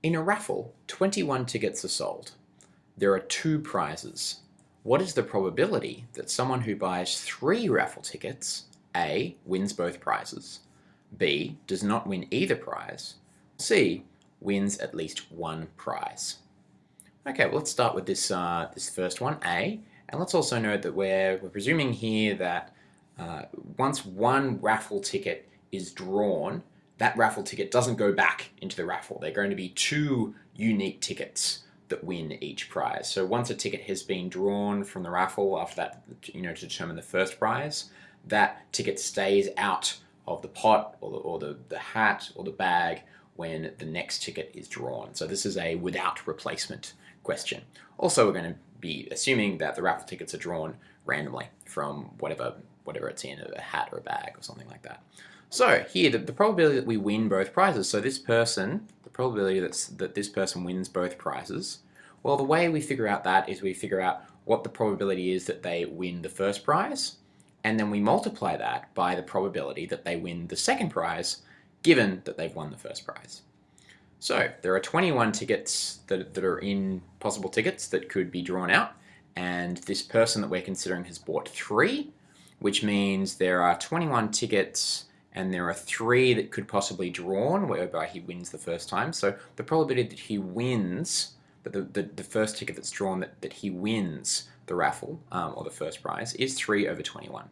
In a raffle, 21 tickets are sold. There are two prizes. What is the probability that someone who buys three raffle tickets, A, wins both prizes, B, does not win either prize, C, wins at least one prize? Okay, well let's start with this, uh, this first one, A, and let's also note that we're, we're presuming here that uh, once one raffle ticket is drawn, that raffle ticket doesn't go back into the raffle. They're going to be two unique tickets that win each prize. So once a ticket has been drawn from the raffle after that, you know, to determine the first prize, that ticket stays out of the pot or the, or the, the hat or the bag when the next ticket is drawn. So this is a without replacement question. Also, we're going to be assuming that the raffle tickets are drawn randomly from whatever whatever it's in, a hat or a bag or something like that. So here, the, the probability that we win both prizes, so this person, the probability that's, that this person wins both prizes, well, the way we figure out that is we figure out what the probability is that they win the first prize, and then we multiply that by the probability that they win the second prize, given that they've won the first prize. So there are 21 tickets that, that are in possible tickets that could be drawn out, and this person that we're considering has bought three, which means there are 21 tickets and there are three that could possibly drawn whereby he wins the first time. So the probability that he wins, that the, the, the first ticket that's drawn, that, that he wins the raffle um, or the first prize is 3 over 21.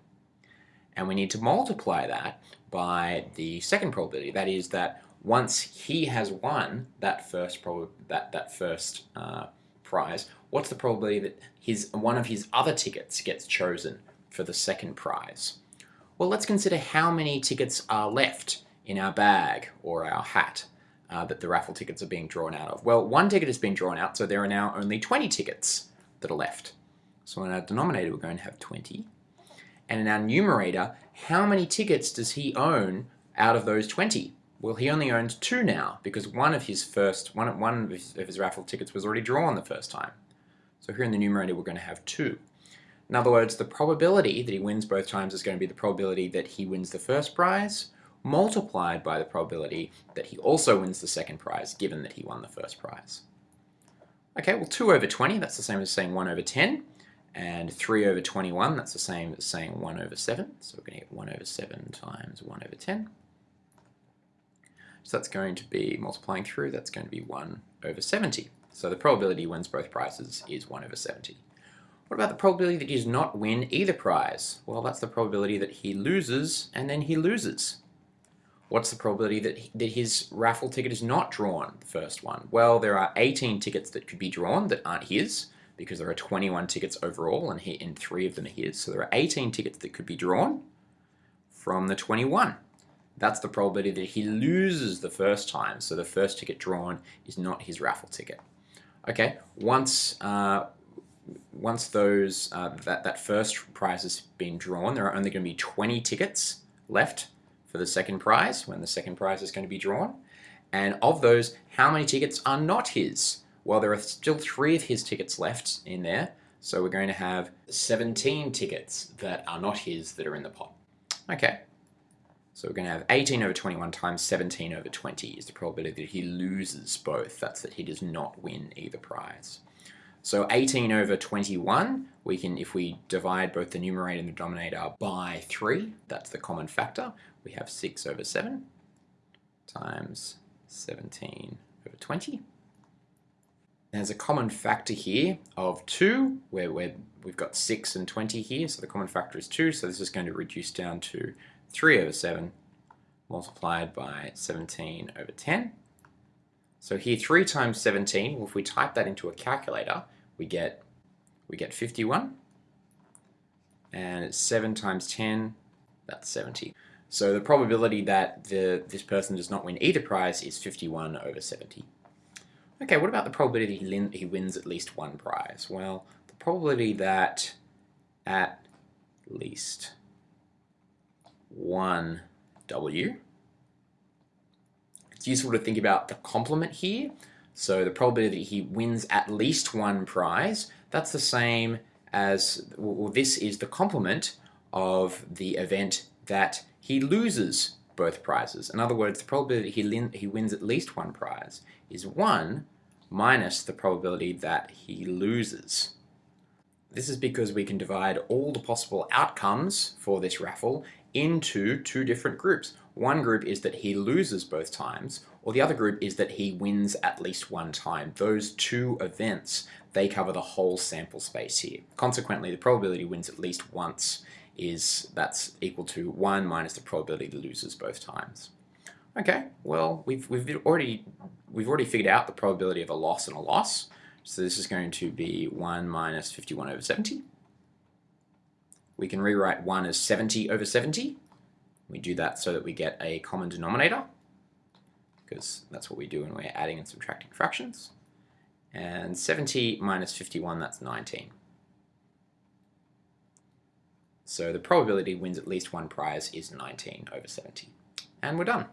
And we need to multiply that by the second probability. That is that once he has won that first prob that that first uh, prize, what's the probability that his one of his other tickets gets chosen for the second prize? Well, let's consider how many tickets are left in our bag or our hat uh, that the raffle tickets are being drawn out of. Well, one ticket has been drawn out, so there are now only 20 tickets that are left. So in our denominator, we're going to have 20. And in our numerator, how many tickets does he own out of those 20? Well, he only owns two now because one of his first, one, one of his, of his raffle tickets was already drawn the first time. So here in the numerator, we're going to have two. In other words, the probability that he wins both times is going to be the probability that he wins the first prize multiplied by the probability that he also wins the second prize given that he won the first prize. Okay, well 2 over 20, that's the same as saying 1 over 10, and 3 over 21, that's the same as saying 1 over 7, so we're going to get 1 over 7 times 1 over 10. So that's going to be, multiplying through, that's going to be 1 over 70. So the probability he wins both prizes is 1 over 70. What about the probability that he does not win either prize? Well, that's the probability that he loses and then he loses. What's the probability that, he, that his raffle ticket is not drawn, the first one? Well, there are 18 tickets that could be drawn that aren't his, because there are 21 tickets overall and, he, and three of them are his. So there are 18 tickets that could be drawn from the 21. That's the probability that he loses the first time. So the first ticket drawn is not his raffle ticket. Okay, once uh, once those uh, that, that first prize has been drawn, there are only going to be 20 tickets left for the second prize when the second prize is going to be drawn. And of those, how many tickets are not his? Well, there are still three of his tickets left in there. So we're going to have 17 tickets that are not his that are in the pot. Okay. So we're going to have 18 over 21 times 17 over 20 is the probability that he loses both. That's that he does not win either prize. So 18 over 21, we can, if we divide both the numerator and the denominator by 3, that's the common factor, we have 6 over 7 times 17 over 20. There's a common factor here of 2, where we have got 6 and 20 here, so the common factor is 2, so this is going to reduce down to 3 over 7 multiplied by 17 over 10. So here 3 times 17, well, if we type that into a calculator, we get we get 51 and it's 7 times 10 that's 70 so the probability that the this person does not win either prize is 51 over 70 okay what about the probability he, he wins at least one prize? Well the probability that at least one W it's useful to think about the complement here so the probability that he wins at least one prize, that's the same as, well, this is the complement of the event that he loses both prizes. In other words, the probability he, he wins at least one prize is 1 minus the probability that he loses. This is because we can divide all the possible outcomes for this raffle into two different groups. One group is that he loses both times, or the other group is that he wins at least one time. Those two events, they cover the whole sample space here. Consequently, the probability wins at least once is that's equal to 1 minus the probability he loses both times. Okay, well, we've, we've already we've already figured out the probability of a loss and a loss. So this is going to be 1 minus 51 over 70. We can rewrite 1 as 70 over 70. We do that so that we get a common denominator, because that's what we do when we're adding and subtracting fractions. And 70 minus 51, that's 19. So the probability wins at least one prize is 19 over 70. And we're done.